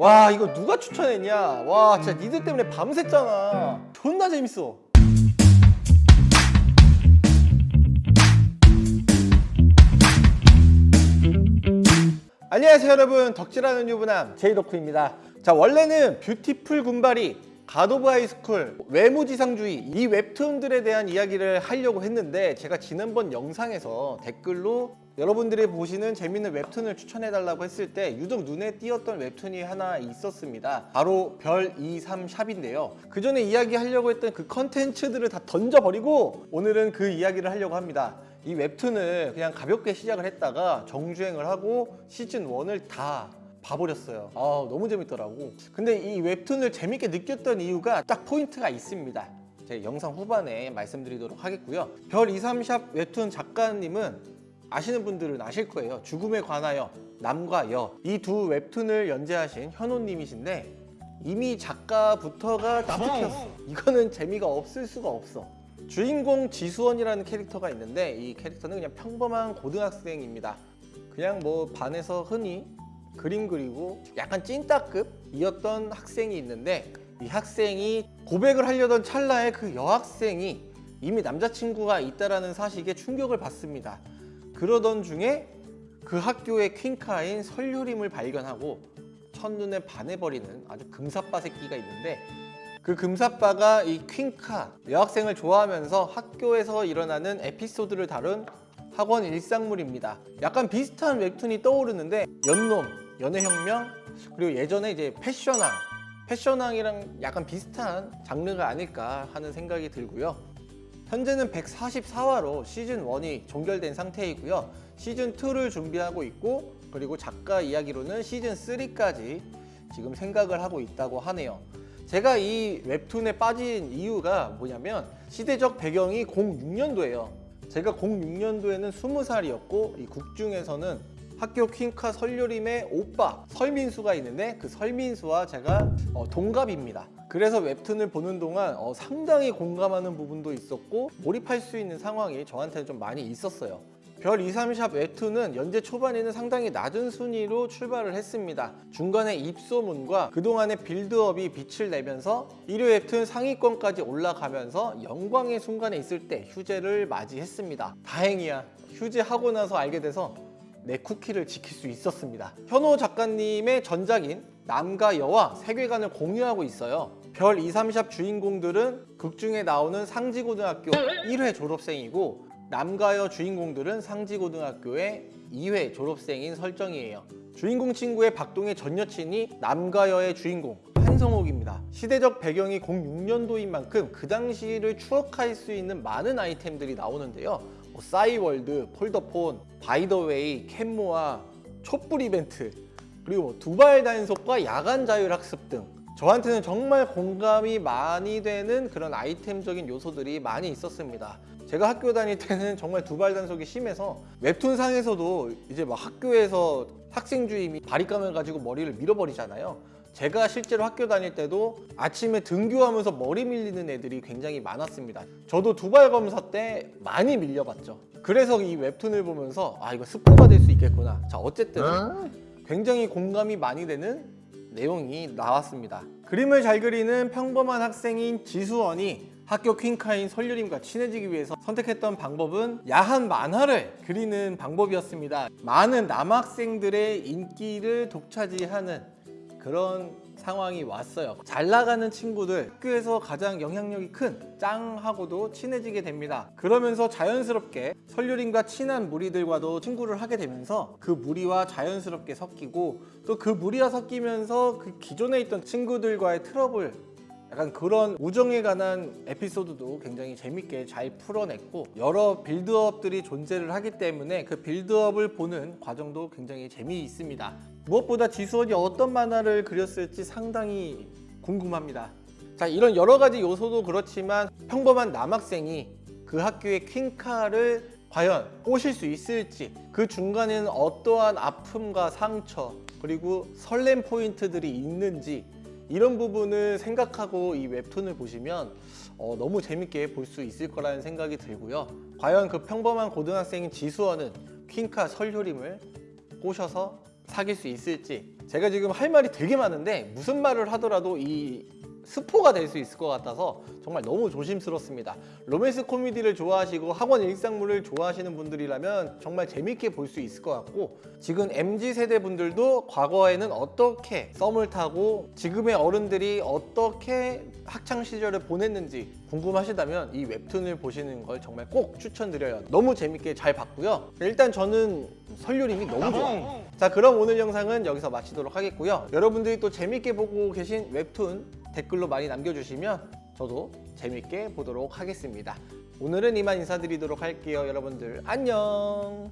와 이거 누가 추천했냐? 와 진짜 니들 때문에 밤샜잖아. 존나 재밌어. 안녕하세요 여러분. 덕질하는 유부남 제이덕후입니다. 자 원래는 뷰티풀 군바리 갓 오브 하이스쿨 외모지상주의 이 웹툰들에 대한 이야기를 하려고 했는데 제가 지난번 영상에서 댓글로 여러분들이 보시는 재밌는 웹툰을 추천해달라고 했을 때 유독 눈에 띄었던 웹툰이 하나 있었습니다. 바로 별이삼샵인데요. 그 전에 이야기하려고 했던 그 컨텐츠들을 다 던져버리고 오늘은 그 이야기를 하려고 합니다. 이 웹툰을 그냥 가볍게 시작을 했다가 정주행을 하고 시즌 1을 다 봐버렸어요. 아 너무 재밌더라고. 근데 이 웹툰을 재밌게 느꼈던 이유가 딱 포인트가 있습니다. 제 영상 후반에 말씀드리도록 하겠고요. 별 23샵 웹툰 작가님은 아시는 분들은 아실 거예요. 죽음에 관하여 남과 여. 이 두 웹툰을 연재하신 현호님이신데 이미 작가부터가 나특혔어. 이거는 재미가 없을 수가 없어. 주인공 지수원이라는 캐릭터가 있는데 이 캐릭터는 그냥 평범한 고등학생입니다. 그냥 뭐 반에서 흔히 그림 그리고 약간 찐따급이었던 학생이 있는데 이 학생이 고백을 하려던 찰나에 그 여학생이 이미 남자친구가 있다라는 사실에 충격을 받습니다. 그러던 중에 그 학교의 퀸카인 설유림을 발견하고 첫눈에 반해버리는 아주 금사빠 새끼가 있는데 그 금사빠가 이 퀸카 여학생을 좋아하면서 학교에서 일어나는 에피소드를 다룬 학원 일상물입니다. 약간 비슷한 웹툰이 떠오르는데 연놈, 연애혁명, 그리고 예전에 이제 패션왕 패션왕이랑 약간 비슷한 장르가 아닐까 하는 생각이 들고요. 현재는 144화로 시즌 1이 종결된 상태이고요. 시즌 2를 준비하고 있고 그리고 작가 이야기로는 시즌 3까지 지금 생각을 하고 있다고 하네요. 제가 이 웹툰에 빠진 이유가 뭐냐면 시대적 배경이 06년도예요. 제가 06년도에는 20살이었고 이 국중에서는 학교 퀸카 설유림의 오빠 설민수가 있는데 그 설민수와 제가 어, 동갑입니다. 그래서 웹툰을 보는 동안 어, 상당히 공감하는 부분도 있었고 몰입할 수 있는 상황이 저한테는 좀 많이 있었어요. 별 23샵 웹툰은 연재 초반에는 상당히 낮은 순위로 출발을 했습니다. 중간에 입소문과 그동안의 빌드업이 빛을 내면서 1회 웹툰 상위권까지 올라가면서 영광의 순간에 있을 때 휴재를 맞이했습니다. 다행이야. 휴재하고 나서 알게 돼서 내 쿠키를 지킬 수 있었습니다. 현호 작가님의 전작인 남과 여와 세계관을 공유하고 있어요. 별 23샵 주인공들은 극 중에 나오는 상지고등학교 1회 졸업생이고 남가여 주인공들은 상지고등학교의 2회 졸업생인 설정이에요. 주인공 친구의 박동의 전 여친이 남가여의 주인공 한성옥입니다. 시대적 배경이 06년도인 만큼 그 당시를 추억할 수 있는 많은 아이템들이 나오는데요. 뭐 싸이월드, 폴더폰, 바이더웨이, 캔모아, 촛불 이벤트 그리고 뭐 두발 단속과 야간 자율학습 등 저한테는 정말 공감이 많이 되는 그런 아이템적인 요소들이 많이 있었습니다. 제가 학교 다닐 때는 정말 두발 단속이 심해서 웹툰상에서도 이제 막 학교에서 학생 주임이 바리깡을 가지고 머리를 밀어버리잖아요. 제가 실제로 학교 다닐 때도 아침에 등교하면서 머리 밀리는 애들이 굉장히 많았습니다. 저도 두발 검사 때 많이 밀려봤죠. 그래서 이 웹툰을 보면서 아 이거 스포가 될 수 있겠구나. 자 어쨌든 굉장히 공감이 많이 되는 내용이 나왔습니다. 그림을 잘 그리는 평범한 학생인 지수원이 학교 퀸카인 설유림과 친해지기 위해서 선택했던 방법은 야한 만화를 그리는 방법이었습니다. 많은 남학생들의 인기를 독차지하는 그런 상황이 왔어요. 잘 나가는 친구들, 학교에서 가장 영향력이 큰 짱하고도 친해지게 됩니다. 그러면서 자연스럽게 설유림과 친한 무리들과도 친구를 하게 되면서 그 무리와 자연스럽게 섞이고 또 그 무리와 섞이면서 그 기존에 있던 친구들과의 트러블 약간 그런 우정에 관한 에피소드도 굉장히 재밌게 잘 풀어냈고 여러 빌드업들이 존재를 하기 때문에 그 빌드업을 보는 과정도 굉장히 재미있습니다. 무엇보다 지수원이 어떤 만화를 그렸을지 상당히 궁금합니다. 자 이런 여러 가지 요소도 그렇지만 평범한 남학생이 그 학교의 퀸카를 과연 꼬실 수 있을지 그 중간에는 어떠한 아픔과 상처 그리고 설렘 포인트들이 있는지 이런 부분을 생각하고 이 웹툰을 보시면 어, 너무 재밌게 볼 수 있을 거라는 생각이 들고요. 과연 그 평범한 고등학생인 지수원은 퀸카 설효림을 꼬셔서 사귈 수 있을지 제가 지금 할 말이 되게 많은데 무슨 말을 하더라도 이 스포가 될 수 있을 것 같아서 정말 너무 조심스럽습니다. 로맨스 코미디를 좋아하시고 학원 일상물을 좋아하시는 분들이라면 정말 재밌게 볼 수 있을 것 같고 지금 MZ 세대 분들도 과거에는 어떻게 썸을 타고 지금의 어른들이 어떻게 학창 시절을 보냈는지 궁금하시다면 이 웹툰을 보시는 걸 정말 꼭 추천드려요. 너무 재밌게 잘 봤고요. 일단 저는 설유림이 너무 좋아요. 자 그럼 오늘 영상은 여기서 마치도록 하겠고요. 여러분들이 또 재밌게 보고 계신 웹툰 댓글로 많이 남겨주시면 저도 재밌게 보도록 하겠습니다. 오늘은 이만 인사드리도록 할게요. 여러분들 안녕.